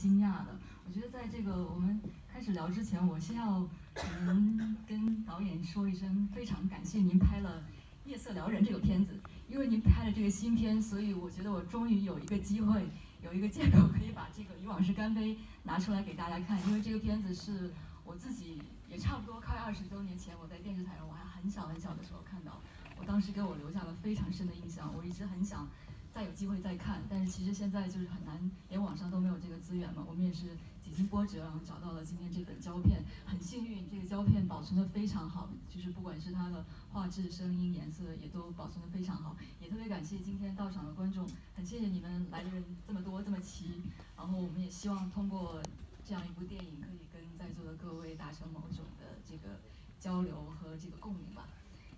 惊讶的。我觉得在这个我们开始聊之前，我先要可能跟导演说一声，非常感谢您拍了《夜色撩人》这个片子，因为您拍了这个新片，所以我觉得我终于有一个机会，有一个借口可以把这个《与往事干杯》拿出来给大家看，因为这个片子是我自己也差不多快二十多年前我在电视台上我还很小很小的时候看到，我当时给我留下了非常深的印象，我一直很想。再有机会再看，但是其实现在就是很难，连网上都没有这个资源嘛。我们也是几经波折，然后找到了今天这本胶片，很幸运，这个胶片保存的非常好，就是不管是它的画质、声音、颜色，也都保存的非常好。也特别感谢今天到场的观众，很谢谢你们来的人这么多这么齐，然后我们也希望通过这样一部电影，可以跟在座的各位达成某种的这个交流和这个共鸣吧。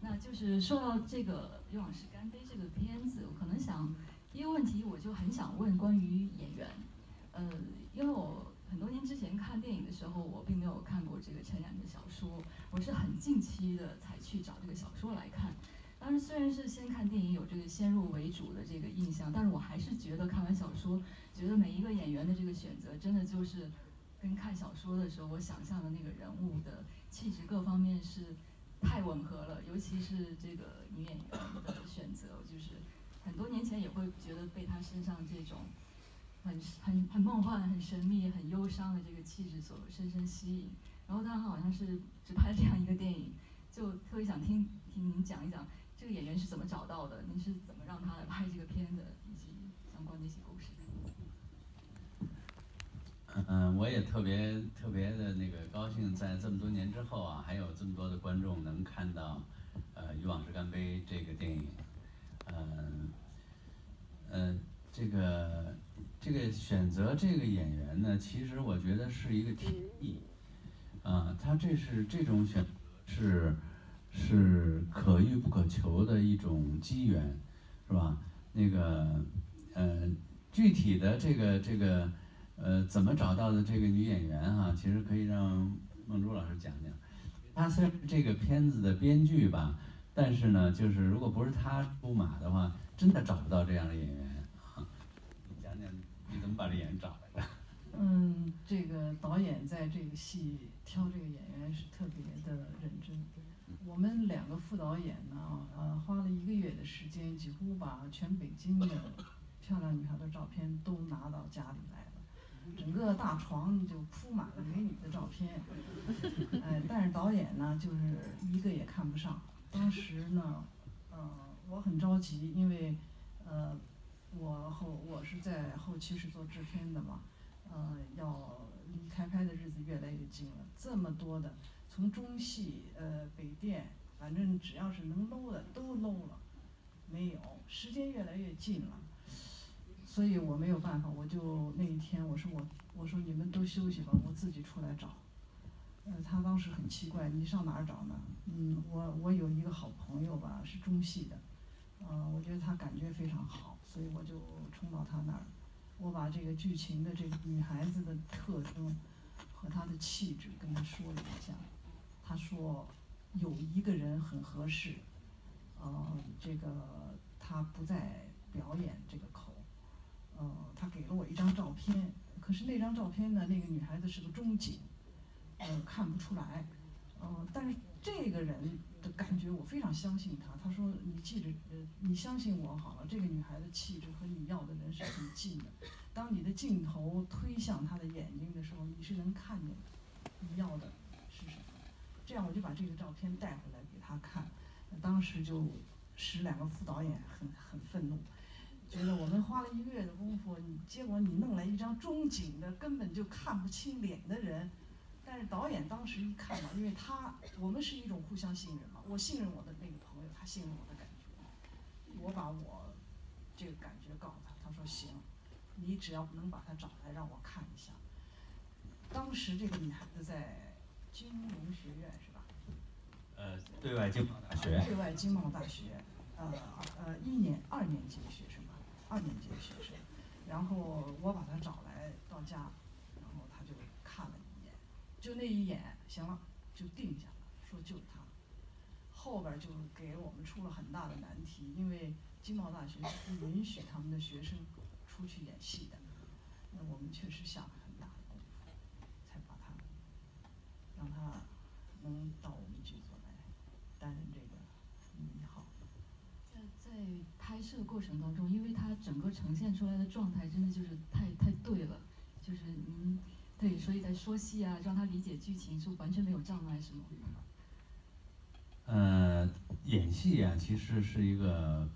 那就是说到这个《与往是干杯》这个片子，我可能想第一个问题，我就很想问关于演员，呃，因为我很多年之前看电影的时候，我并没有看过这个陈冉的小说，我是很近期的才去找这个小说来看。当然，虽然是先看电影有这个先入为主的这个印象，但是我还是觉得看完小说，觉得每一个演员的这个选择，真的就是跟看小说的时候我想象的那个人物的气质各方面是。太吻合了，尤其是这个女演员的选择，就是很多年前也会觉得被她身上这种很很很梦幻、很神秘、很忧伤的这个气质所深深吸引。然后她好像是只拍这样一个电影，就特别想听听您讲一讲这个演员是怎么找到的，您是怎么让她来拍这个片的，以及相关的一些。嗯，我也特别特别的那个高兴，在这么多年之后啊，还有这么多的观众能看到，呃，《与往事干杯》这个电影，嗯，呃，这个这个选择这个演员呢，其实我觉得是一个天意，啊，他这是这种选择是是可遇不可求的一种机缘，是吧？那个，呃，具体的这个这个。呃，怎么找到的这个女演员哈？其实可以让梦珠老师讲讲。她虽然是这个片子的编剧吧，但是呢，就是如果不是她出马的话，真的找不到这样的演员。你讲讲你怎么把这演员找来的？嗯，这个导演在这个戏挑这个演员是特别的认真。我们两个副导演呢，呃，花了一个月的时间，几乎把全北京的漂亮女孩的照片都拿到家里来了。整个大床就铺满了美女的照片，哎，但是导演呢，就是一个也看不上。当时呢，呃，我很着急，因为，呃，我后我是在后期是做制片的嘛，呃，要离开拍的日子越来越近了。这么多的，从中戏、呃，北电，反正只要是能搂的都搂了，没有，时间越来越近了。所以我没有办法，我就那一天我说我我说你们都休息吧，我自己出来找。呃，他当时很奇怪，你上哪儿找呢？嗯，我我有一个好朋友吧，是中戏的，呃，我觉得他感觉非常好，所以我就冲到他那儿，我把这个剧情的这个女孩子的特征和她的气质跟他说了一下，他说有一个人很合适，呃，这个他不再表演这个口。呃，他给了我一张照片，可是那张照片呢，那个女孩子是个中景，呃，看不出来。呃，但是这个人的感觉我非常相信他。他说：“你记着，呃，你相信我好了。这个女孩子气质和你要的人是很近的。当你的镜头推向她的眼睛的时候，你是能看见的你要的是什么。这样我就把这个照片带回来给他看，当时就使两个副导演很很愤怒。”觉得我们花了一个月的功夫，你结果你弄来一张中景的，根本就看不清脸的人。但是导演当时一看嘛，因为他我们是一种互相信任嘛，我信任我的那个朋友，他信任我的感觉。我把我这个感觉告诉他，他说行，你只要能把他找来让我看一下。当时这个女孩子在金融学院是吧？呃，对外经贸大学。对外经贸大学，呃呃，一年二年级的学生。二年级的学生，然后我把他找来到家，然后他就看了一眼，就那一眼，行了，就定下了，说就是他。后边就给我们出了很大的难题，因为经贸大学是不允许他们的学生出去演戏的，那我们确实下了很大的功夫，才把他让他能到我们剧组来担任这个女一号。在拍摄过程当中，因为他整个呈现出来的状态真的就是太太对了，就是您对，所以在说戏啊，让他理解剧情是完全没有障碍，是吗？呃，演戏啊，其实是一个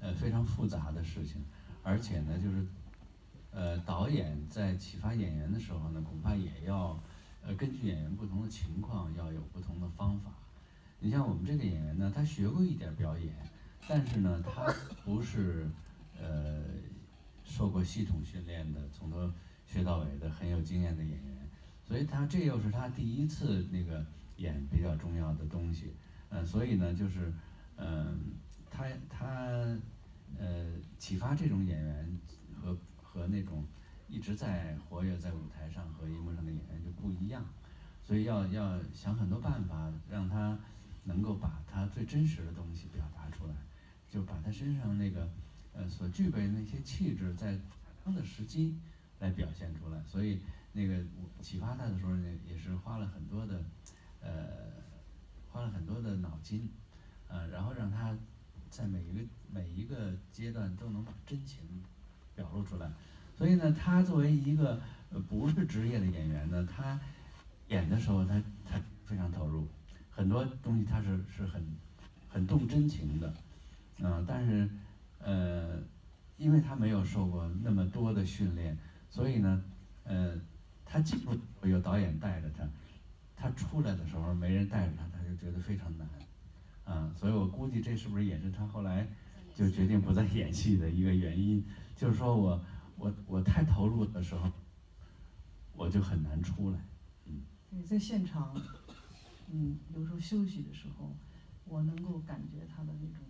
呃非常复杂的事情，而且呢，就是呃导演在启发演员的时候呢，恐怕也要呃根据演员不同的情况，要有不同的方法。你像我们这个演员呢，他学过一点表演，但是呢，他不是呃受过系统训练的，从头学到尾的很有经验的演员，所以他这又是他第一次那个演比较重要的东西。呃，所以呢，就是，嗯，他他，呃，启发这种演员和和那种一直在活跃在舞台上和荧幕上的演员就不一样，所以要要想很多办法让他能够把他最真实的东西表达出来，就把他身上那个呃所具备的那些气质在适当的时机来表现出来，所以那个启发他的时候呢，也是花了很多的，呃。花了很多的脑筋，呃，然后让他在每一个每一个阶段都能把真情表露出来。所以呢，他作为一个不是职业的演员呢，他演的时候他他非常投入，很多东西他是是很很动真情的，嗯，但是呃，因为他没有受过那么多的训练，所以呢，呃，他进入有导演带着他，他出来的时候没人带着他。他就觉得非常难，啊，所以我估计这是不是也是他后来就决定不再演戏的一个原因？就是说我我我太投入的时候，我就很难出来，嗯。在现场，嗯，有时候休息的时候，我能够感觉他的那种，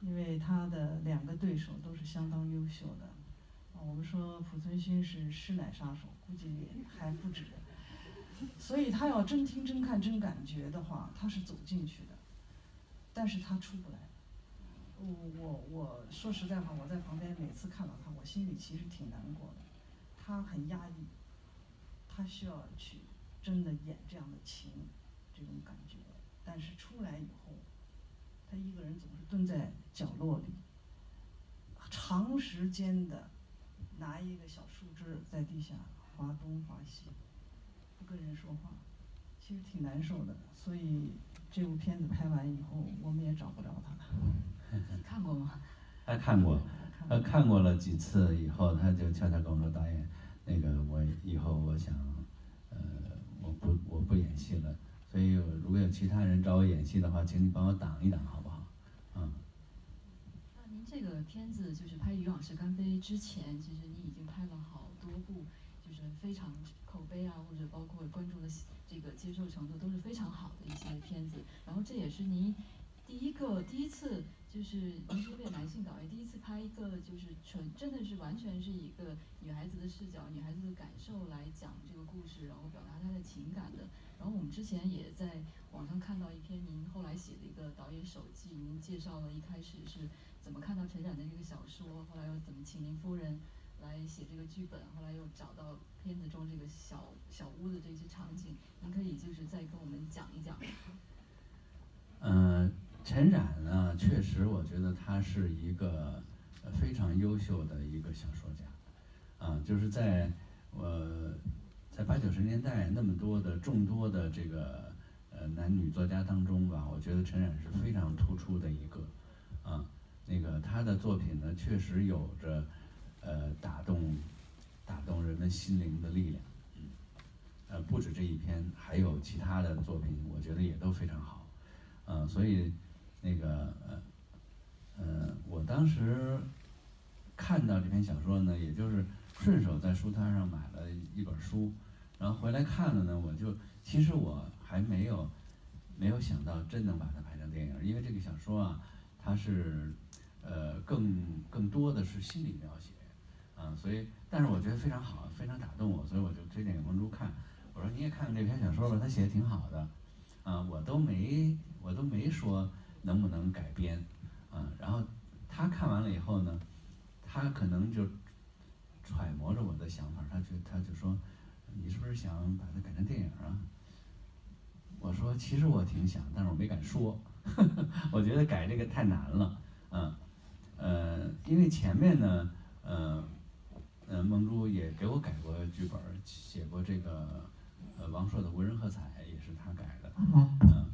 因为他的两个对手都是相当优秀的，啊，我们说濮存昕是师奶杀手，估计还不止。所以他要真听真看真感觉的话，他是走进去的，但是他出不来。我我我说实在话，我在旁边每次看到他，我心里其实挺难过的。他很压抑，他需要去真的演这样的情，这种感觉。但是出来以后，他一个人总是蹲在角落里，长时间的拿一个小树枝在地下划东划西。不跟人说话，其实挺难受的，所以这部片子拍完以后，我们也找不着他了。看过吗？他看过，他看过了几次以后，他就悄悄跟我说：“导演，那个我以后我想，呃，我不我不演戏了。所以如果有其他人找我演戏的话，请你帮我挡一挡，好不好？”嗯。那您这个片子就是拍《渔网式干杯》之前，其实你已经拍了好多部。就是非常口碑啊，或者包括观众的这个接受程度都是非常好的一些片子。然后这也是您第一个第一次，就是您是一位男性导演，第一次拍一个就是纯真的是完全是一个女孩子的视角、女孩子的感受来讲这个故事，然后表达她的情感的。然后我们之前也在网上看到一篇您后来写的一个导演手记，您介绍了一开始是怎么看到陈展的这个小说，后来又怎么请您夫人。来写这个剧本，后来又找到片子中这个小小屋的这些场景，您可以就是再跟我们讲一讲。嗯，陈冉呢，确实我觉得他是一个非常优秀的一个小说家。啊，就是在我在八九十年代那么多的众多的这个呃男女作家当中吧，我觉得陈冉是非常突出的一个。啊，那个他的作品呢，确实有着。呃，打动，打动人们心灵的力量，呃，不止这一篇，还有其他的作品，我觉得也都非常好，呃，所以，那个，呃，呃，我当时看到这篇小说呢，也就是顺手在书摊上买了一本书，然后回来看了呢，我就其实我还没有没有想到真能把它拍成电影，因为这个小说啊，它是，呃，更更多的是心理描写。啊，所以，但是我觉得非常好，非常打动我，所以我就推荐给梦珠看。我说你也看看这篇小说吧，他写的挺好的。啊，我都没，我都没说能不能改编。嗯，然后他看完了以后呢，他可能就揣摩着我的想法，他就他就说，你是不是想把它改成电影啊？我说其实我挺想，但是我没敢说，我觉得改这个太难了。嗯。呃，因为前面呢，呃，呃，梦珠也给我改过剧本，写过这个，呃，王朔的《无人喝彩》也是他改的，嗯，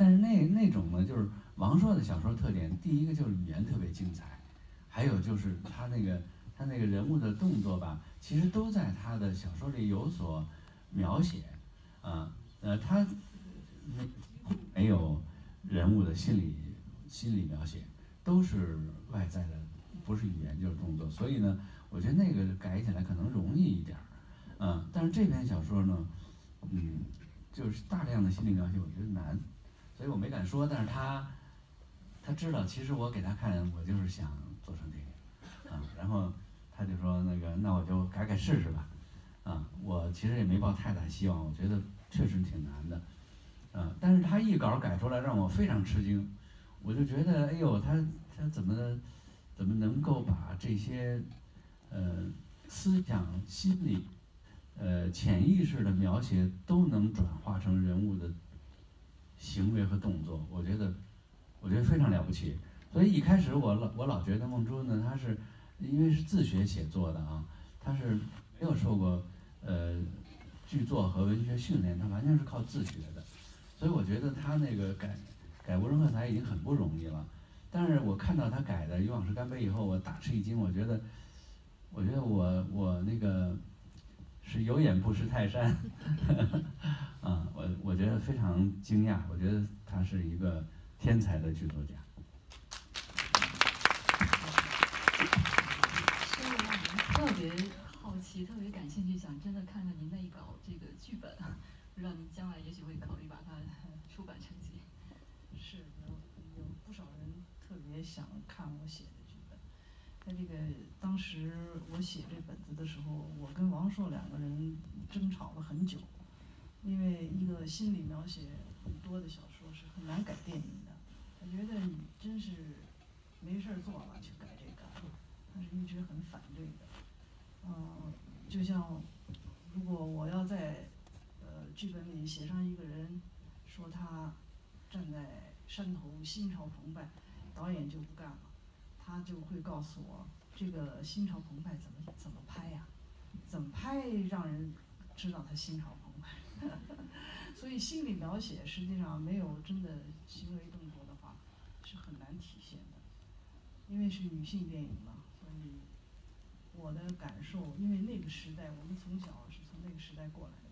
但是那那种呢，就是王朔的小说特点，第一个就是语言特别精彩，还有就是他那个他那个人物的动作吧，其实都在他的小说里有所描写，啊，呃，他没没有人物的心理心理描写。都是外在的，不是语言就是动作，所以呢，我觉得那个改起来可能容易一点儿，嗯，但是这篇小说呢，嗯，就是大量的心理描写，我觉得难，所以我没敢说，但是他，他知道，其实我给他看，我就是想做成电影，啊，然后他就说那个，那我就改改试试吧，啊，我其实也没抱太大希望，我觉得确实挺难的，啊，但是他一稿改出来让我非常吃惊。我就觉得，哎呦，他他怎么怎么能够把这些呃思想、心理、呃潜意识的描写都能转化成人物的行为和动作？我觉得，我觉得非常了不起。所以一开始我老我老觉得梦珠呢，他是因为是自学写作的啊，他是没有受过呃剧作和文学训练，他完全是靠自学的。所以我觉得他那个改。改无人喝彩已经很不容易了，但是我看到他改的《与往事干杯》以后，我大吃一惊。我觉得，我觉得我我那个是有眼不识泰山，啊，我我觉得非常惊讶。我觉得他是一个天才的剧作家。特别好奇，特别感兴趣，想真的看看您那一稿这个剧本，不知道您将来也许会考虑把它出版成集。是有有不少人特别想看我写的剧本。在这个当时我写这本子的时候，我跟王朔两个人争吵了很久，因为一个心理描写很多的小说是很难改电影的。他觉得你真是没事儿做了去改这个，他是一直很反对的。嗯，就像如果我要在呃剧本里写上一个人，说他站在。山头心潮澎湃，导演就不干了，他就会告诉我这个心潮澎湃怎么怎么拍呀？怎么拍让人知道他心潮澎湃？所以心理描写实际上没有真的行为动作的话是很难体现的，因为是女性电影嘛，所以我的感受，因为那个时代我们从小是从那个时代过来的。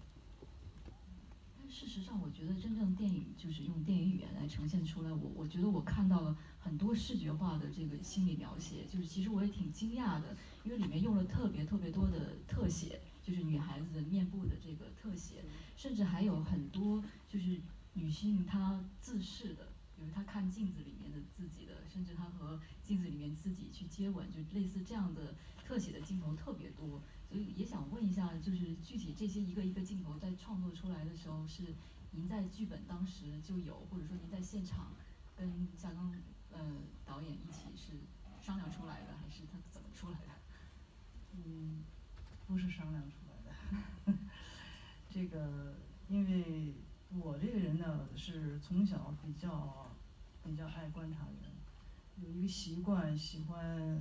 但事实上，我觉得真正电影就是用电影语言来呈现出来。我我觉得我看到了很多视觉化的这个心理描写，就是其实我也挺惊讶的，因为里面用了特别特别多的特写，就是女孩子的面部的这个特写，甚至还有很多就是女性她自视的，比如她看镜子里面的自己的，甚至她和镜子里面自己去接吻，就类似这样的特写的镜头特别多。所以也想问一下，就是具体这些一个一个镜头在创作出来的时候，是您在剧本当时就有，或者说您在现场跟夏刚呃导演一起是商量出来的，还是他怎么出来的？嗯，不是商量出来的。这个，因为我这个人呢，是从小比较比较爱观察人，有一个习惯，喜欢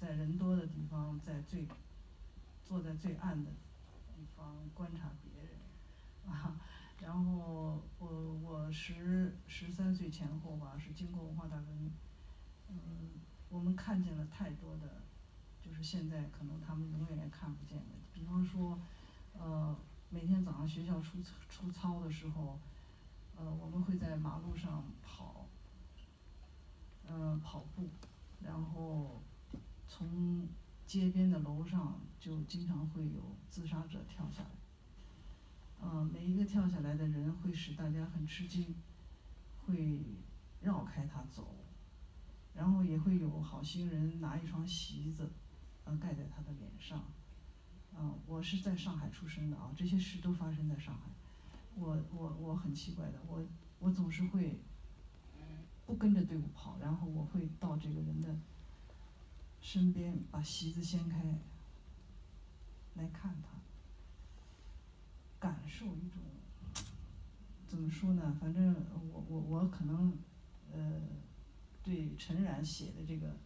在人多的地方，在最。坐在最暗的地方观察别人，啊，然后我我十十三岁前后吧，是经过文化大革命，嗯，我们看见了太多的，就是现在可能他们永远也看不见的。比方说，呃，每天早上学校出出操的时候，呃，我们会在马路上跑，呃，跑步，然后从。街边的楼上就经常会有自杀者跳下来，嗯，每一个跳下来的人会使大家很吃惊，会绕开他走，然后也会有好心人拿一双席子，呃，盖在他的脸上，嗯，我是在上海出生的啊，这些事都发生在上海，我我我很奇怪的，我我总是会不跟着队伍跑，然后我会到这个人的。身边把席子掀开，来看他，感受一种怎么说呢？反正我我我可能，呃，对陈冉写的这个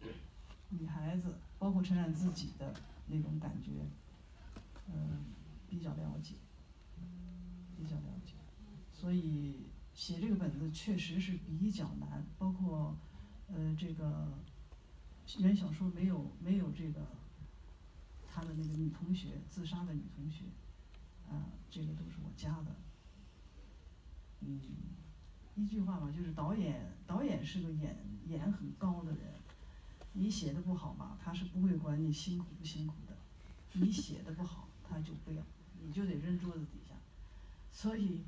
女孩子，包括陈冉自己的那种感觉，嗯，比较了解，比较了解，所以写这个本子确实是比较难，包括呃这个原小说没有没有这个他的那个女同学自杀的女同学，啊，这个都是我加的，嗯。一句话吧，就是导演，导演是个眼眼很高的人，你写的不好吧，他是不会管你辛苦不辛苦的，你写的不好，他就不要，你就得扔桌子底下，所以，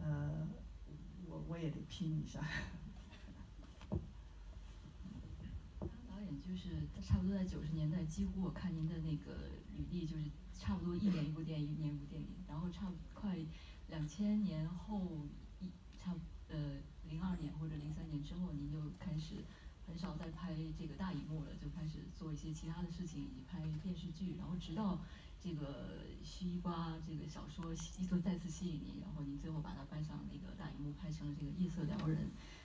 呃，我我也得拼一下。导演就是差不多在九十年代，几乎我看您的那个履历，就是差不多一年一部电影，一年一部电影，然后差不快两千年后一差。呃，零二年或者零三年之后，您就开始很少再拍这个大荧幕了，就开始做一些其他的事情，以及拍电视剧。然后直到这个西瓜这个小说一作再次吸引你，然后你最后把它搬上那个大荧幕，拍成了这个《夜色撩人》。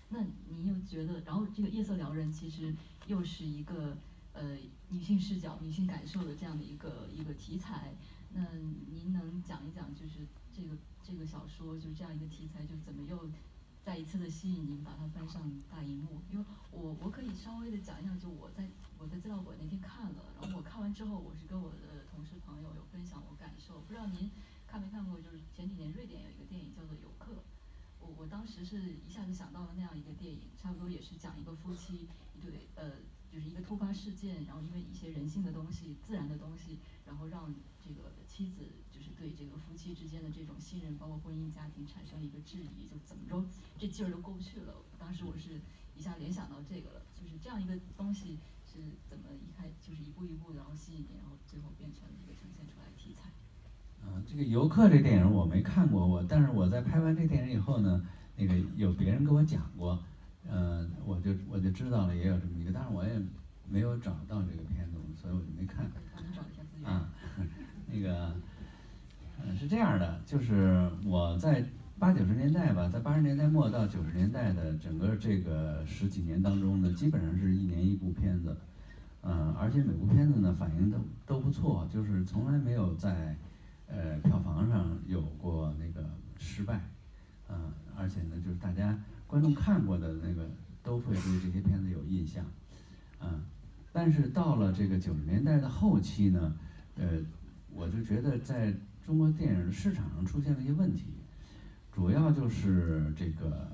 那你又觉得，然后这个《夜色撩人》其实又是一个呃女性视角、女性感受的这样的一个一个题材。那您能讲一讲，就是这个这个小说就这样一个题材，就怎么又？再一次的吸引您把它搬上大荧幕，因为我我可以稍微的讲一讲，就我在我在资料馆那天看了，然后我看完之后，我是跟我的同事朋友有分享我感受，不知道您看没看过，就是前几年瑞典有一个电影叫做《游客》，我我当时是一下子想到了那样一个电影，差不多也是讲一个夫妻一对呃就是一个突发事件，然后因为一些人性的东西、自然的东西，然后让这个妻子就是。对这个夫妻之间的这种信任，包括婚姻家庭产生了一个质疑，就怎么着这劲儿都过不去了。当时我是一下联想到这个了，就是这样一个东西是怎么一开就是一步一步然后吸引你，然后最后变成一个呈现出来的题材。嗯，这个游客这电影我没看过，我但是我在拍完这电影以后呢，那个有别人跟我讲过，嗯，我就我就知道了也有这么一个，但是我也没有找到这个片子，所以我就没看。啊，那个。嗯，是这样的，就是我在八九十年代吧，在八十年代末到九十年代的整个这个十几年当中呢，基本上是一年一部片子，嗯，而且每部片子呢反应都都不错，就是从来没有在呃票房上有过那个失败，嗯，而且呢就是大家观众看过的那个都会对这些片子有印象，嗯，但是到了这个九十年代的后期呢，呃，我就觉得在中国电影市场上出现了一些问题，主要就是这个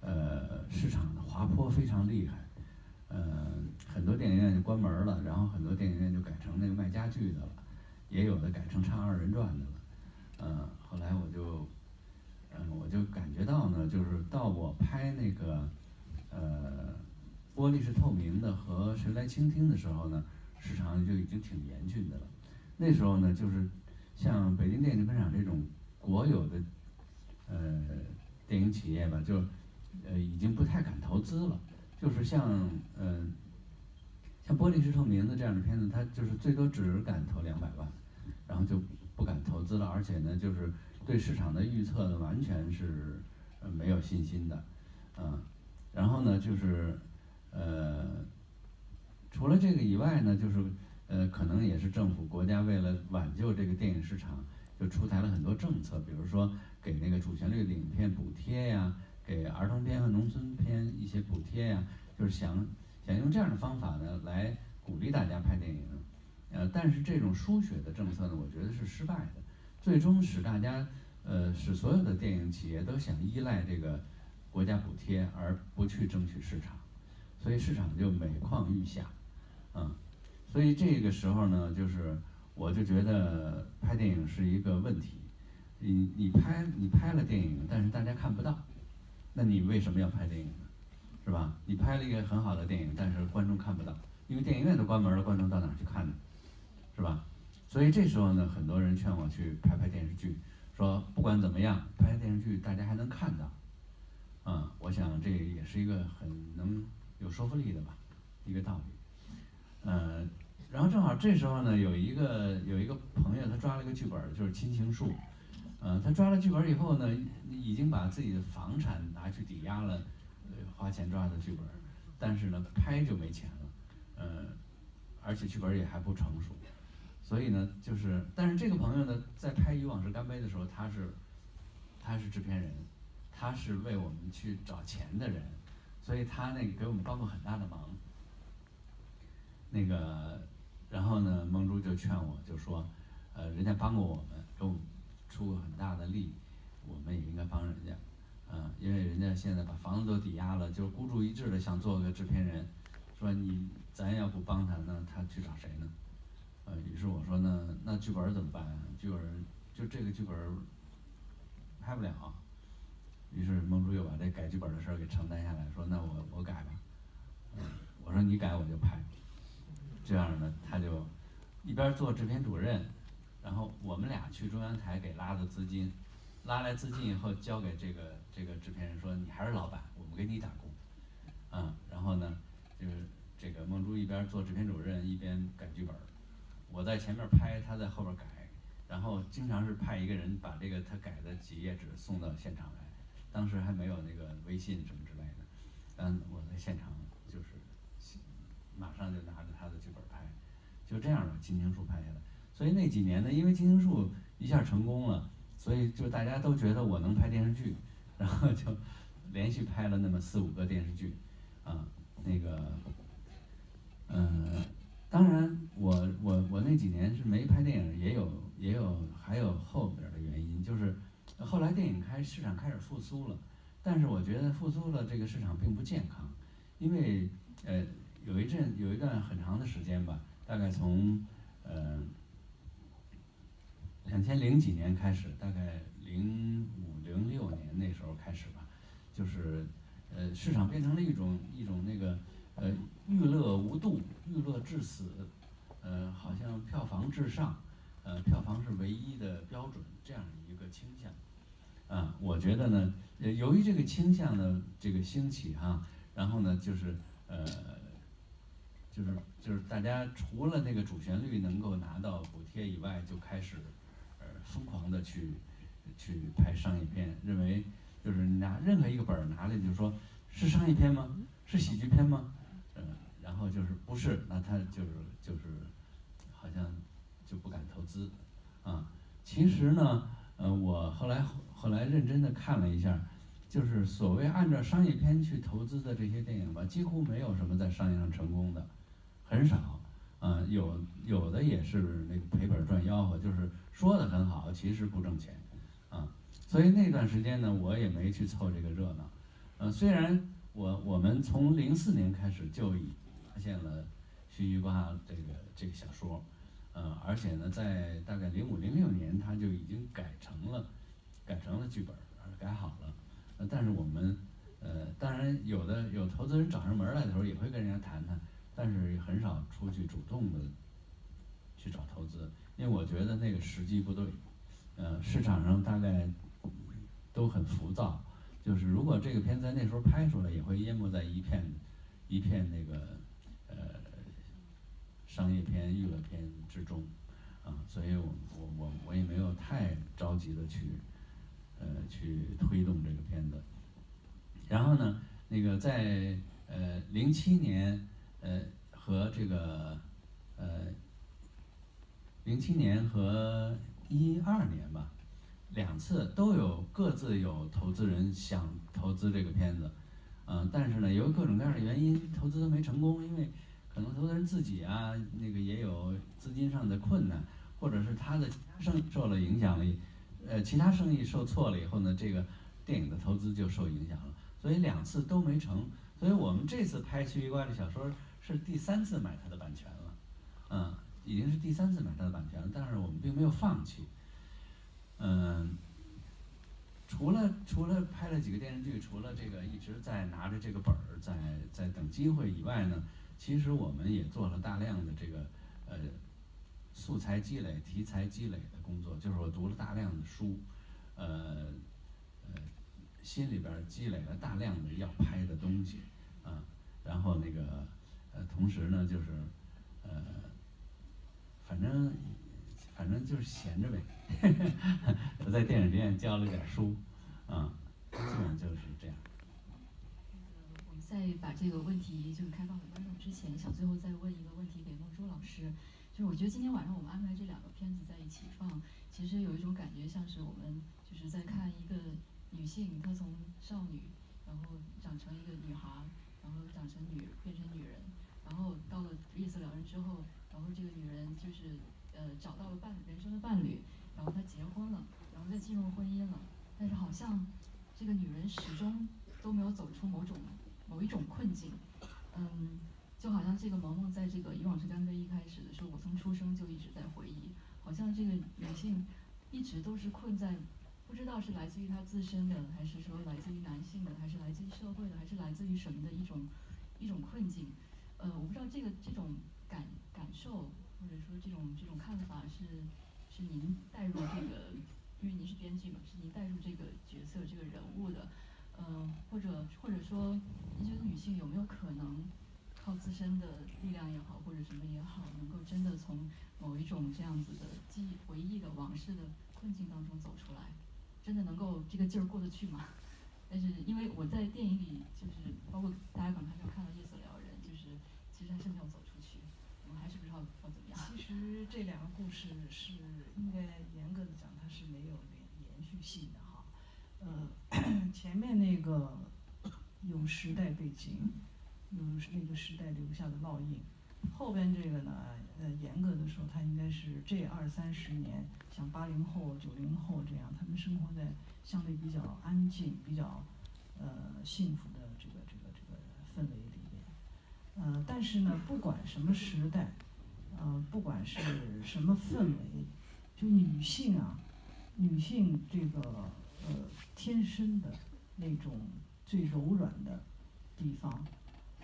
呃市场的滑坡非常厉害，呃很多电影院就关门了，然后很多电影院就改成那个卖家具的了，也有的改成唱二人转的了，呃后来我就嗯我就感觉到呢，就是到我拍那个呃玻璃是透明的和谁来倾听的时候呢，市场就已经挺严峻的了，那时候呢就是。像北京电影制片厂这种国有的呃电影企业吧，就呃已经不太敢投资了。就是像嗯像《玻璃是透明的》这样的片子，它就是最多只敢投两百万，然后就不敢投资了。而且呢，就是对市场的预测呢，完全是没有信心的，嗯。然后呢，就是呃除了这个以外呢，就是。呃，可能也是政府国家为了挽救这个电影市场，就出台了很多政策，比如说给那个主旋律的影片补贴呀，给儿童片和农村片一些补贴呀，就是想想用这样的方法呢来鼓励大家拍电影。呃，但是这种输血的政策呢，我觉得是失败的，最终使大家呃使所有的电影企业都想依赖这个国家补贴而不去争取市场，所以市场就每况愈下，嗯。所以这个时候呢，就是我就觉得拍电影是一个问题。你你拍你拍了电影，但是大家看不到，那你为什么要拍电影呢？是吧？你拍了一个很好的电影，但是观众看不到，因为电影院都关门了，观众到哪去看呢？是吧？所以这时候呢，很多人劝我去拍拍电视剧，说不管怎么样，拍电视剧大家还能看到。啊，我想这也是一个很能有说服力的吧，一个道理。呃，然后正好这时候呢，有一个有一个朋友，他抓了一个剧本，就是《亲情树》。呃，他抓了剧本以后呢，已经把自己的房产拿去抵押了，花钱抓的剧本。但是呢，拍就没钱了，呃，而且剧本也还不成熟，所以呢，就是，但是这个朋友呢，在拍《与往事干杯》的时候，他是，他是制片人，他是为我们去找钱的人，所以他那个给我们帮过很大的忙。那个，然后呢，梦珠就劝我，就说，呃，人家帮过我们，给我们出过很大的力，我们也应该帮人家。嗯，因为人家现在把房子都抵押了，就是孤注一掷的想做个制片人，说你咱要不帮他，那他去找谁呢？呃，于是我说那那剧本怎么办？剧本就这个剧本拍不了。于是梦珠又把这改剧本的事儿给承担下来，说那我我改吧。嗯，我说你改我就拍。这样呢，他就一边做制片主任，然后我们俩去中央台给拉的资金。拉来资金以后，交给这个这个制片人说：“你还是老板，我们给你打工。”嗯，然后呢，就是这个梦珠一边做制片主任，一边改剧本我在前面拍，他在后边改，然后经常是派一个人把这个他改的几页纸送到现场来。当时还没有那个微信什么之类的，嗯，我在现场马上就拿着他的剧本拍，就这样的《金星树》拍下来。所以那几年呢，因为《金星树》一下成功了。所以就大家都觉得我能拍电视剧，然后就连续拍了那么四五个电视剧，啊，那个，嗯，当然我我我那几年是没拍电影，也有也有还有后边的原因，就是后来电影开市场开始复苏了，但是我觉得复苏了这个市场并不健康，因为呃有一阵有一段很长的时间吧，大概从呃。两千零几年开始，大概零五零六年那时候开始吧，就是，呃，市场变成了一种一种那个，呃，娱乐无度，娱乐至死，呃，好像票房至上，呃，票房是唯一的标准这样一个倾向，啊，我觉得呢，由于这个倾向的这个兴起哈，然后呢，就是呃，就是就是大家除了那个主旋律能够拿到补贴以外，就开始。呃疯狂的去去拍商业片，认为就是拿任何一个本儿拿来就说，是商业片吗？是喜剧片吗？嗯，然后就是不是，那他就是就是好像就不敢投资啊。其实呢，呃，我后来后来认真的看了一下，就是所谓按照商业片去投资的这些电影吧，几乎没有什么在商业上成功的，很少。啊，有有的也是那个赔本赚吆喝，就是说的很好，其实不挣钱，啊，所以那段时间呢，我也没去凑这个热闹，呃，虽然我我们从零四年开始就已发现了须臾瓜这个这个小说，呃，而且呢，在大概零五零六年，他就已经改成了改成了剧本，改好了，但是我们呃，当然有的有投资人找上门来的时候，也会跟人家谈谈。但是很少出去主动的去找投资，因为我觉得那个时机不对，呃，市场上大概都很浮躁，就是如果这个片在那时候拍出来，也会淹没在一片一片那个呃商业片、娱乐片之中，啊，所以我我我我也没有太着急的去呃去推动这个片子，然后呢，那个在呃零七年。呃，和这个，呃，零七年和一二年吧，两次都有各自有投资人想投资这个片子，嗯，但是呢，由于各种各样的原因，投资都没成功，因为可能投资人自己啊，那个也有资金上的困难，或者是他的生受了影响力，呃，其他生意受挫了以后呢，这个电影的投资就受影响了，所以两次都没成，所以我们这次拍《徐一瓜》的小说。是第三次买他的版权了，嗯，已经是第三次买他的版权了，但是我们并没有放弃，嗯，除了除了拍了几个电视剧，除了这个一直在拿着这个本儿在在等机会以外呢，其实我们也做了大量的这个呃素材积累、题材积累的工作，就是我读了大量的书，呃呃，心里边积累了大量的要拍的东西，啊，然后那个。同时呢，就是，呃，反正，反正就是闲着呗。我 在电影学院教了点书，啊，基本上就是这样。我们在把这个问题就是开放给观众之前，想最后再问一个问题给孟珠老师，就是我觉得今天晚上我们安排这两个片子在一起放，其实有一种感觉像是我们就是在看一个女性，她从少女，然后长成一个女孩，然后长成女变成女人，然后到了夜色撩人之后，然后这个女人就是呃找到了伴人生的伴侣，然后她结婚了，然后再进入婚姻了，但是好像这个女人始终都没有走出某种某一种困境，嗯，就好像这个萌萌在这个《以往是干杯》一开始的时候，我从出生就一直在回忆，好像这个女性一直都是困在，不知道是来自于她自身的，还是说来自于男性的，还是来自于社会的，还是来自于什么的一种一种困境，呃，我不知道这个这种感感受，或者说这种这种看法是是您带入这个，因为您是编剧嘛，是您带入这个角色这个人物的。嗯，或者或者说，你觉得女性有没有可能靠自身的力量也好，或者什么也好，能够真的从某一种这样子的记忆、回忆的往事的困境当中走出来？真的能够这个劲儿过得去吗？但是因为我在电影里，就是包括大家可能还没有看到《夜色撩人》，就是其实还是没有走出去，我们还是不知道要怎么样。其实这两个故事是应该严格的讲，它是没有连延续性的哈。呃，前面那个有时代背景，有那个时代留下的烙印，后边这个呢，呃，严格的说，它应该是这二三十年，像八零后、九零后这样，他们生活在相对比较安静、比较呃幸福的这个这个这个氛围。呃，但是呢，不管什么时代，呃，不管是什么氛围，就女性啊，女性这个。呃，天生的那种最柔软的地方，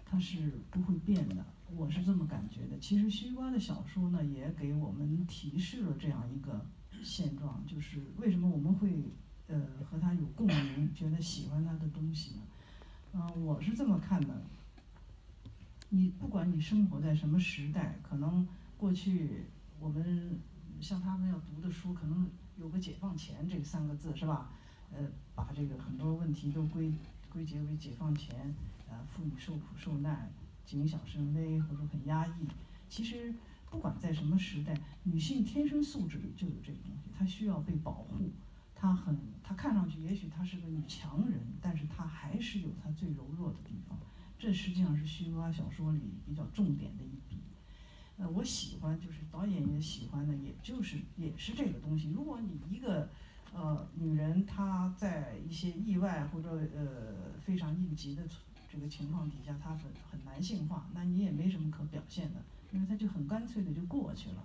它是不会变的。我是这么感觉的。其实西瓜的小说呢，也给我们提示了这样一个现状，就是为什么我们会呃和他有共鸣，觉得喜欢他的东西呢？嗯，我是这么看的。你不管你生活在什么时代，可能过去我们像他们要读的书，可能有个“解放前”这三个字，是吧？呃，把这个很多问题都归归结为解放前，呃，妇女受苦受难，谨小慎微或者很压抑。其实不管在什么时代，女性天生素质里就有这个东西，她需要被保护。她很，她看上去也许她是个女强人，但是她还是有她最柔弱的地方。这实际上是虚构小说里比较重点的一笔。呃，我喜欢，就是导演也喜欢的，也就是也是这个东西。如果你一个。呃，女人她在一些意外或者呃非常应急的这个情况底下，她很很男性化，那你也没什么可表现的，因为她就很干脆的就过去了。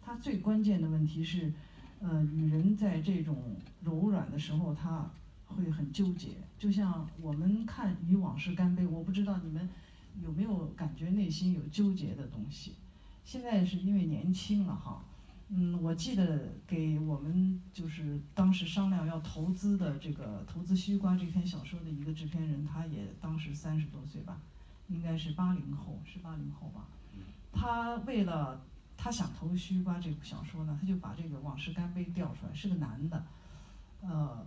她最关键的问题是，呃，女人在这种柔软的时候，她会很纠结。就像我们看《与往事干杯》，我不知道你们有没有感觉内心有纠结的东西。现在是因为年轻了哈。嗯，我记得给我们就是当时商量要投资的这个投资《西瓜》这篇小说的一个制片人，他也当时三十多岁吧，应该是八零后，是八零后吧。他为了他想投《西瓜》这部小说呢，他就把这个《往事干杯》调出来，是个男的。呃，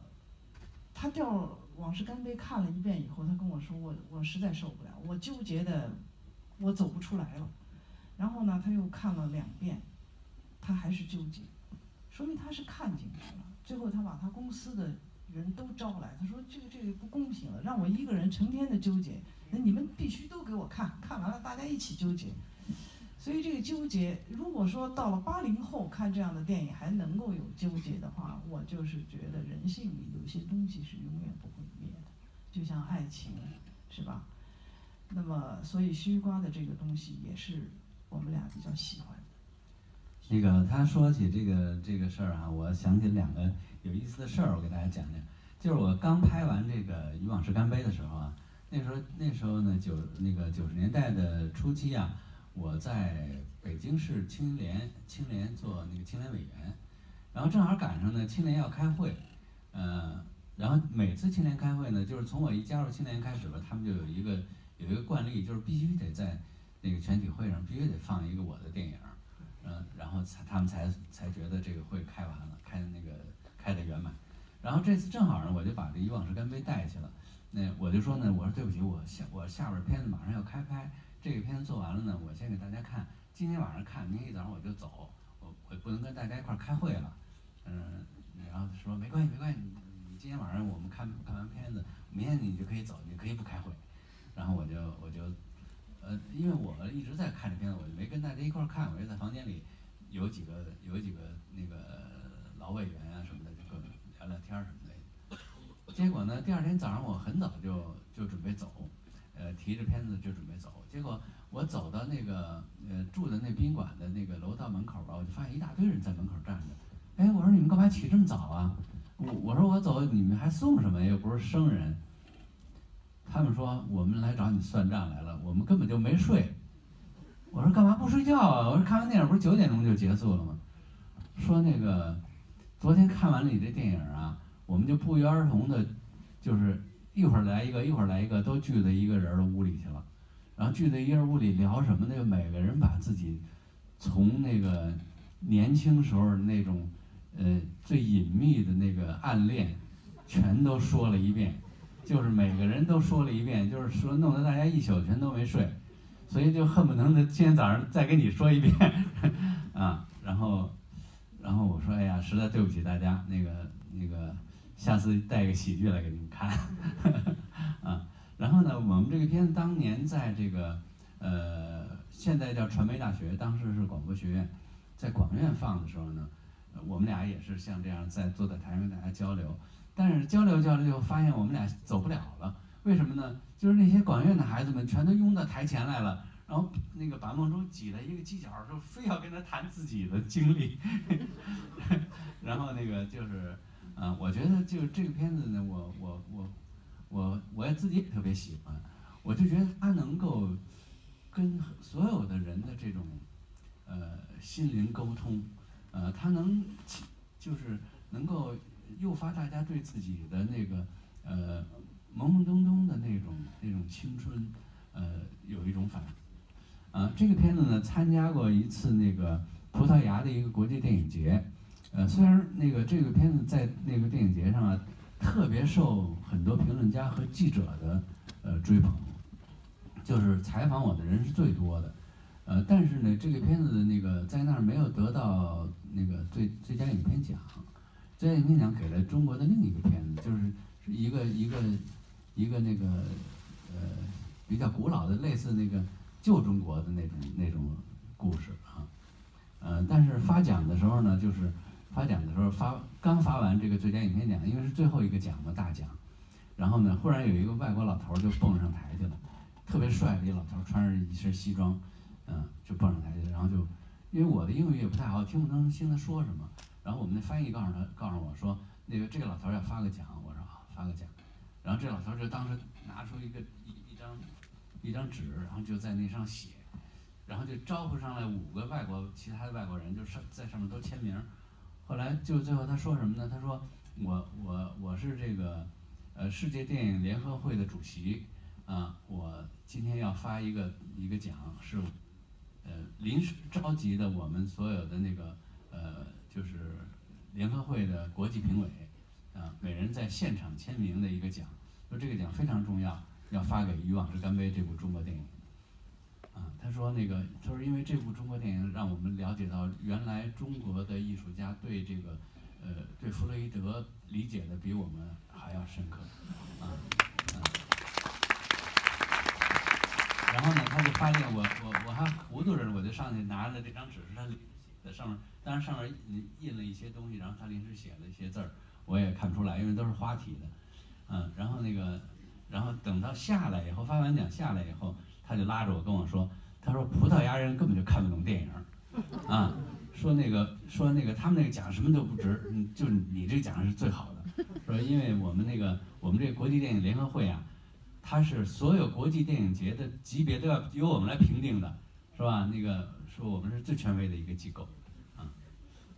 他调《往事干杯》看了一遍以后，他跟我说：“我我实在受不了，我纠结的我走不出来了。”然后呢，他又看了两遍。他还是纠结，说明他是看进去了。最后他把他公司的人都招来，他说：“这个这个不公平了，让我一个人成天的纠结，那你们必须都给我看看完了，大家一起纠结。”所以这个纠结，如果说到了八零后看这样的电影还能够有纠结的话，我就是觉得人性里有些东西是永远不会灭的，就像爱情，是吧？那么，所以西瓜的这个东西也是我们俩比较喜欢的。那个他说起这个这个事儿啊，我想起两个有意思的事儿，我给大家讲讲。就是我刚拍完这个《与往事干杯》的时候啊，那时候那时候呢九那个九十年代的初期啊，我在北京市青联青联做那个青联委员，然后正好赶上呢青联要开会，呃，然后每次青联开会呢，就是从我一加入青联开始吧，他们就有一个有一个惯例，就是必须得在那个全体会上必须得放一个我的电影。嗯，然后才他们才才觉得这个会开完了，开的那个开的圆满。然后这次正好呢，我就把这以往事干杯带去了。那我就说呢，我说对不起，我下我下边片子马上要开拍，这个片子做完了呢，我先给大家看，今天晚上看，明天一早上我就走，我我不能跟大家一块儿开会了，嗯，然后说没关系没关系，你你今天晚上我们看看完片子，明天你就可以走，你可以不开会，然后我就我就，呃，因为我一直在看这片子，我就没跟大家一块儿看，我就在房间里有几个有几个那个老委员啊什么的，就跟聊聊天儿什么的。结果呢，第二天早上我很早就就准备走，呃，提着片子就准备走。结果我走到那个呃住的那宾馆的那个楼道门口吧，我就发现一大堆人在门口站着。哎，我说你们干嘛起这么早啊？我我说我走，你们还送什么？又不是生人。他们说我们来找你算账来了，我们根本就没睡。我说干嘛不睡觉啊？我说看完电影不是九点钟就结束了吗？说那个昨天看完了你这电影啊。我们就不约而同的，就是一会儿来一个，一会儿来一个，都聚在一个人的屋里去了。然后聚在一个屋里聊什么呢？每个人把自己从那个年轻时候那种呃最隐秘的那个暗恋，全都说了一遍。就是每个人都说了一遍，就是说弄得大家一宿全都没睡，所以就恨不得的今天早上再跟你说一遍 啊。然后，然后我说，哎呀，实在对不起大家，那个那个。下次带个喜剧来给你们看，啊，然后呢，我们这个片子当年在这个呃，现在叫传媒大学，当时是广播学院，在广院放的时候呢，我们俩也是像这样在坐在台上跟大家交流，但是交流交流就发现我们俩走不了了，为什么呢？就是那些广院的孩子们全都拥到台前来了，然后那个把孟中挤在一个犄角，就非要跟他谈自己的经历，然后那个就是。呃，我觉得就这个片子呢，我我我我我也自己也特别喜欢，我就觉得他能够跟所有的人的这种呃心灵沟通，呃，他能就是能够诱发大家对自己的那个呃懵懵懂懂的那种那种青春，呃，有一种反啊，这个片子呢，参加过一次那个葡萄牙的一个国际电影节。呃，虽然那个这个片子在那个电影节上啊，特别受很多评论家和记者的呃追捧，就是采访我的人是最多的，呃，但是呢，这个片子的那个在那儿没有得到那个最最佳影片奖，最佳影片奖给了中国的另一个片子，就是一个一个一个那个呃比较古老的类似那个旧中国的那种那种故事啊，呃，但是发奖的时候呢，就是。发奖的时候发刚发完这个最佳影片奖，因为是最后一个奖嘛大奖，然后呢，忽然有一个外国老头就蹦上台去了，特别帅的一老头，穿着一身西装，嗯，就蹦上台去了，然后就，因为我的英语也不太好，听不清他说什么，然后我们的翻译告诉他，告诉我说，那个这个老头要发个奖，我说啊发个奖，然后这老头就当时拿出一个一一张一张纸，然后就在那上写，然后就招呼上来五个外国其他的外国人，就上在上面都签名。后来就最后他说什么呢？他说我我我是这个呃世界电影联合会的主席啊，我今天要发一个一个奖，是呃临时召集的我们所有的那个呃就是联合会的国际评委啊，每人在现场签名的一个奖，说这个奖非常重要，要发给《与往事干杯》这部中国电影。啊，他说那个，他说因为这部中国电影让我们了解到，原来中国的艺术家对这个，呃，对弗洛伊德理解的比我们还要深刻，啊，然后呢，他就发现我我我还糊涂着，我就上去拿着这张纸，是他在上面，当然上面印了一些东西，然后他临时写了一些字儿，我也看不出来，因为都是花体的，嗯，然后那个，然后等到下来以后，发完奖下来以后。他就拉着我跟我说：“他说葡萄牙人根本就看不懂电影，啊，说那个说那个他们那个奖什么都不值，嗯，就你这个奖是最好的。说因为我们那个我们这个国际电影联合会啊，它是所有国际电影节的级别都要由我们来评定的，是吧？那个说我们是最权威的一个机构，啊，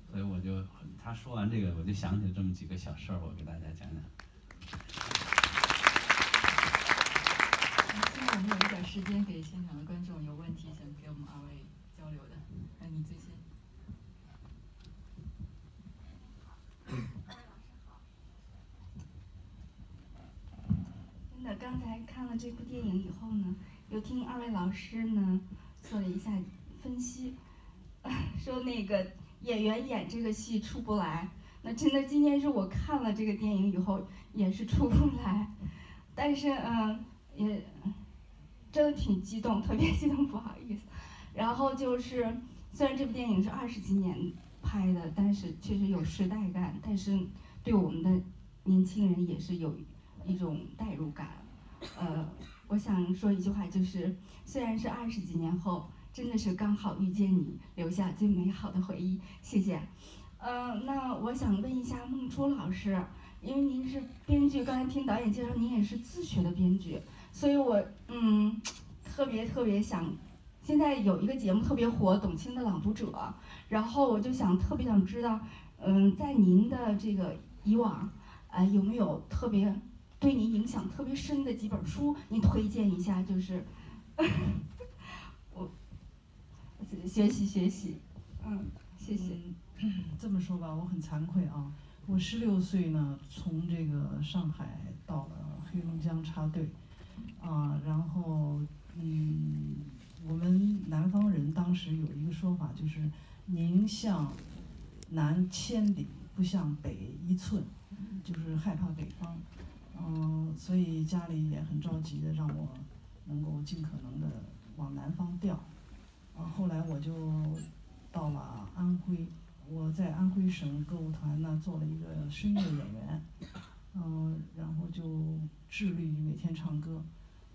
所以我就他说完这个，我就想起了这么几个小事儿，我给大家讲讲。”我们有一点时间给现场的观众有问题想给我们二位交流的，那你最先。真的刚才看了这部电影以后呢，又听二位老师呢做了一下分析，说那个演员演这个戏出不来。那真的今天是我看了这个电影以后也是出不来，但是嗯也真的挺激动，特别激动，不好意思。然后就是虽然这部电影是二十几年拍的，但是确实有时代感，但是对我们的年轻人也是有一种代入感。呃，我想说一句话，就是虽然是二十几年后，真的是刚好遇见你，留下最美好的回忆。谢谢。嗯，那我想问一下孟初老师，因为您是编剧，刚才听导演介绍，您也是自学的编剧，所以我嗯特别 特别想，现在有一个节目特别火，董卿的朗读者，然后我就想特别想知道，嗯，在您的这个以往，呃，有没有特别对您影响特别深的几本书，您推荐一下？就是 我学习学习，嗯，谢谢。这么说吧，我很惭愧啊。我十六岁呢，从这个上海到了黑龙江插队，啊，然后嗯，我们南方人当时有一个说法，就是宁向南千里，不向北一寸，就是害怕北方。嗯，所以家里也很着急的让我能够尽可能的往南方调。啊，后来我就到了安徽。我在安徽省歌舞团呢做了一个声乐演员，嗯，然后就致力于每天唱歌，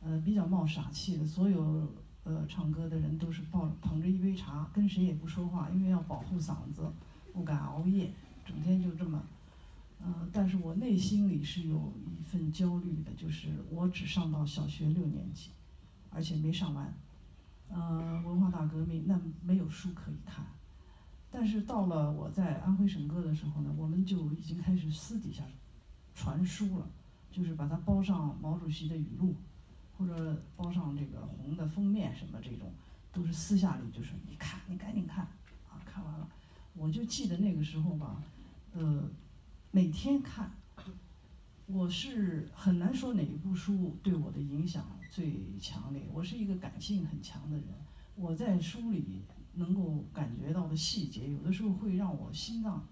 呃，比较冒傻气的，所有呃唱歌的人都是抱捧着一杯茶，跟谁也不说话，因为要保护嗓子，不敢熬夜，整天就这么，嗯，但是我内心里是有一份焦虑的，就是我只上到小学六年级，而且没上完，嗯，文化大革命那没有书可以看。但是到了我在安徽省歌的时候呢，我们就已经开始私底下传书了，就是把它包上毛主席的语录，或者包上这个红的封面什么这种，都是私下里就是你看，你赶紧看，啊，看完了，我就记得那个时候吧，呃，每天看，我是很难说哪一部书对我的影响最强烈，我是一个感性很强的人，我在书里。能够感觉到的细节，有的时候会让我心脏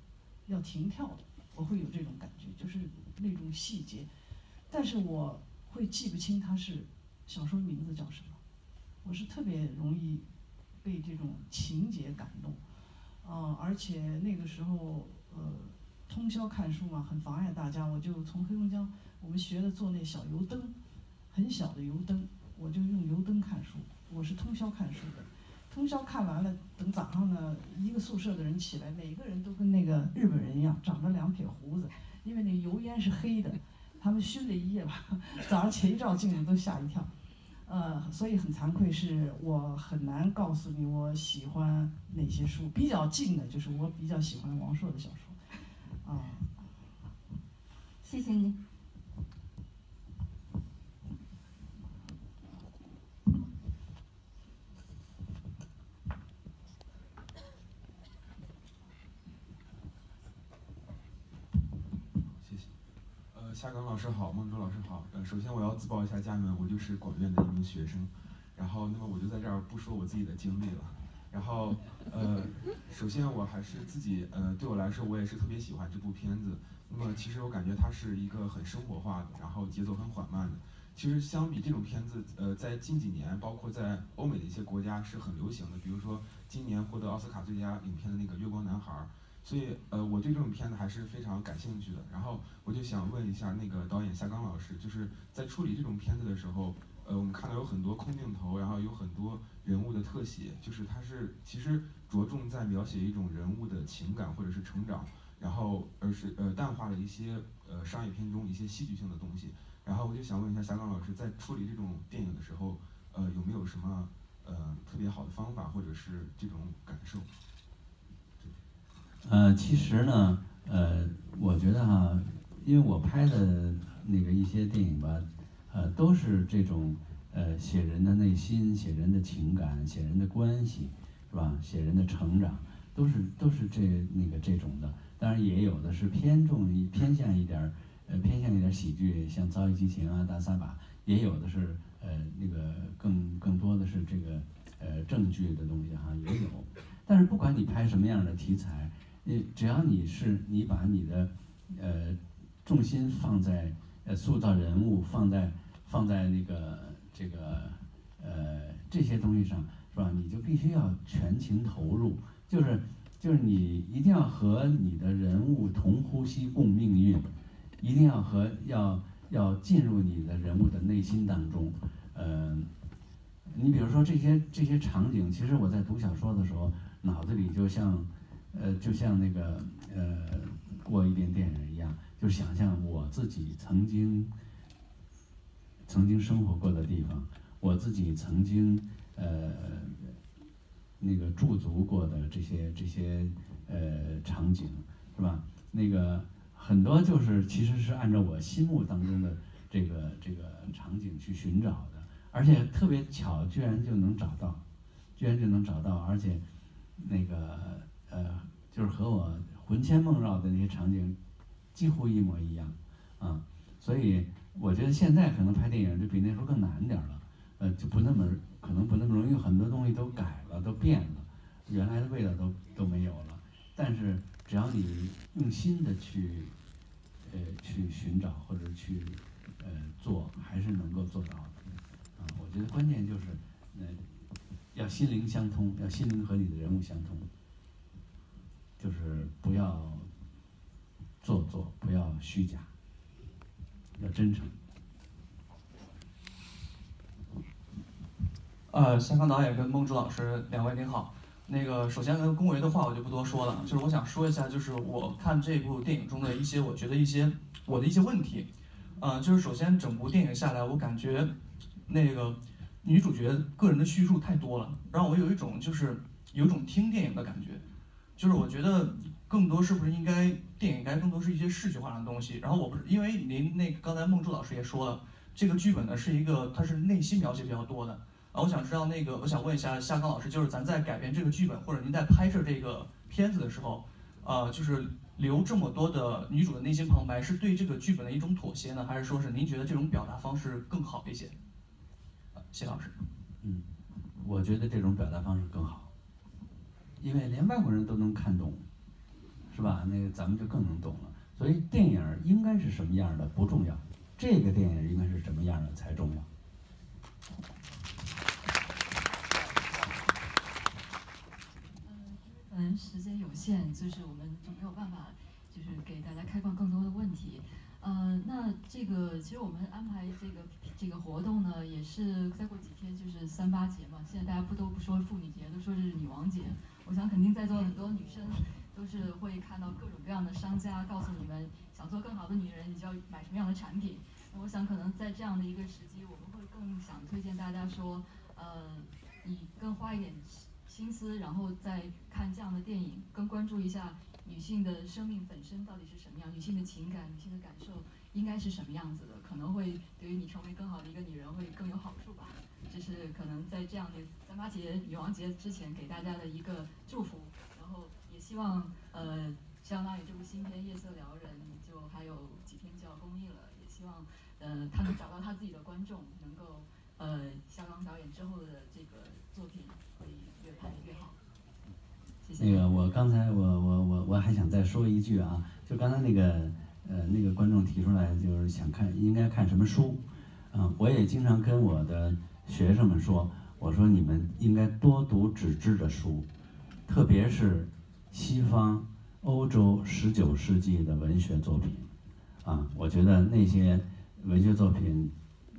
要停跳的，我会有这种感觉，就是那种细节，但是我会记不清它是小说名字叫什么，我是特别容易被这种情节感动，嗯，而且那个时候呃通宵看书嘛，很妨碍大家，我就从黑龙江我们学的做那小油灯，很小的油灯，我就用油灯看书，我是通宵看书的。通宵看完了，等早上呢，一个宿舍的人起来，每个人都跟那个日本人一样，长着两撇胡子，因为那油烟是黑的，他们熏了一夜吧，早上起一照镜子都吓一跳，呃，所以很惭愧，是我很难告诉你我喜欢哪些书，比较近的就是我比较喜欢王朔的小说，啊，谢谢你。夏刚老师好，孟舟老师好。呃，首先我要自报一下家门，我就是广院的一名学生。然后，那么我就在这儿不说我自己的经历了。然后，呃，首先我还是自己，呃，对我来说，我也是特别喜欢这部片子。那么，其实我感觉它是一个很生活化的，然后节奏很缓慢的。其实相比这种片子，呃，在近几年，包括在欧美的一些国家是很流行的。比如说今年获得奥斯卡最佳影片的那个《月光男孩》。所以，呃，我对这种片子还是非常感兴趣的。然后，我就想问一下那个导演夏刚老师，就是在处理这种片子的时候，呃，我们看到有很多空镜头，然后有很多人物的特写，就是它是其实着重在描写一种人物的情感或者是成长，然后而是呃淡化了一些呃商业片中一些戏剧性的东西。然后我就想问一下夏刚老师，在处理这种电影的时候，呃，有没有什么呃特别好的方法或者是这种感受？呃，其实呢，呃，我觉得哈，因为我拍的那个一些电影吧，呃，都是这种呃写人的内心、写人的情感、写人的关系，是吧？写人的成长，都是都是这那个这种的。当然也有的是偏重一偏向一点儿呃偏向一点喜剧，像《遭遇激情》啊、《大撒把》，也有的是呃那个更更多的是这个呃正剧的东西哈，也有。但是不管你拍什么样的题材，你只要你是你把你的呃重心放在呃塑造人物，放在放在那个这个呃这些东西上，是吧？你就必须要全情投入，就是就是你一定要和你的人物同呼吸共命运，一定要和要要进入你的人物的内心当中，呃，你比如说这些这些场景，其实我在读小说的时候，脑子里就像呃就像那个呃过一遍电影一样，就想象我自己曾经曾经生活过的地方，我自己曾经呃那个驻足过的这些这些呃场景，是吧？那个很多就是其实是按照我心目当中的这个这个场景去寻找的，而且特别巧，居然就能找到，居然就能找到，而且那个呃就是和我魂牵梦绕的那些场景几乎一模一样啊，所以我觉得现在可能拍电影就比那时候更难点了，呃就不那么可能不那么容易，很多东西都改了，都变了，原来的味道都都没有了。但是只要你用心的去呃去寻找或者去呃做，还是能够做到的。啊，我觉得关键就是呃要心灵相通，要心灵和你的人物相通，就是不要做作，不要虚假，要真诚。呃，香港导演跟孟竹老师两位您好。那个首先跟恭维的话我就不多说了，就是我想说一下，就是我看这部电影中的一些，我觉得一些我的一些问题。呃，就是首先整部电影下来，我感觉那个女主角个人的叙述太多了，让我有一种就是有一种听电影的感觉。就是我觉得更多是不是应该电影应该更多是一些视觉化的东西。然后我不是因为您那刚才孟珠老师也说了，这个剧本呢是一个它是内心描写比较多的。啊，我想知道那个，我想问一下夏刚老师，就是咱在改编这个剧本，或者您在拍摄这个片子的时候，呃，就是留这么多的女主的内心旁白，是对这个剧本的一种妥协呢，还是说是您觉得这种表达方式更好一些？谢老师。嗯，我觉得这种表达方式更好，因为连外国人都能看懂，是吧？那个咱们就更能懂了。所以电影应该是什么样的不重要，这个电影应该是什么样的才重要。嗯，时间有限，就是我们就没有办法，就是给大家开放更多的问题。呃，那这个其实我们安排这个这个活动呢，也是再过几天就是三八节嘛。现在大家不都不说妇女节，都说这是女王节。我想肯定在座很多女生都是会看到各种各样的商家告诉你们，想做更好的女人，你就要买什么样的产品。那我想可能在这样的一个时机，我们会更想推荐大家说，呃，你更花一点。心思，然后再看这样的电影，更关注一下女性的生命本身到底是什么样，女性的情感、女性的感受应该是什么样子的，可能会对于你成为更好的一个女人会更有好处吧。这是可能在这样的三八节、女王节之前给大家的一个祝福，然后也希望呃，相当于这部新片《夜色撩人》就还有几天就要公映了，也希望呃他能找到他自己的观众，能够呃肖钢导演之后的这个作品会越拍越好谢谢。那个，我刚才我我我我还想再说一句啊，就刚才那个呃那个观众提出来，就是想看应该看什么书，嗯，我也经常跟我的学生们说，我说你们应该多读纸质的书，特别是西方欧洲十九世纪的文学作品，啊，我觉得那些文学作品，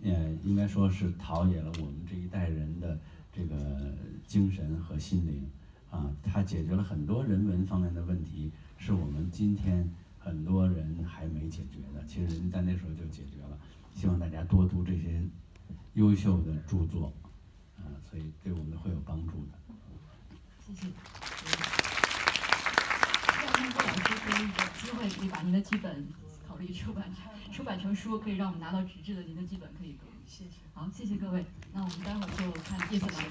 呃，应该说是陶冶了我们这一代人的这个精神和心灵。啊，它解决了很多人文方面的问题，是我们今天很多人还没解决的。其实人在那时候就解决了。希望大家多读这些优秀的著作，啊，所以对我们会有帮助的。谢谢。让孟波老师给一个机会，可以把您的剧本考虑出版成出版成书，可以让我们拿到纸质的您的剧本，可以。谢谢。好，谢谢各位。那我们待会儿就看《夜色撩人》。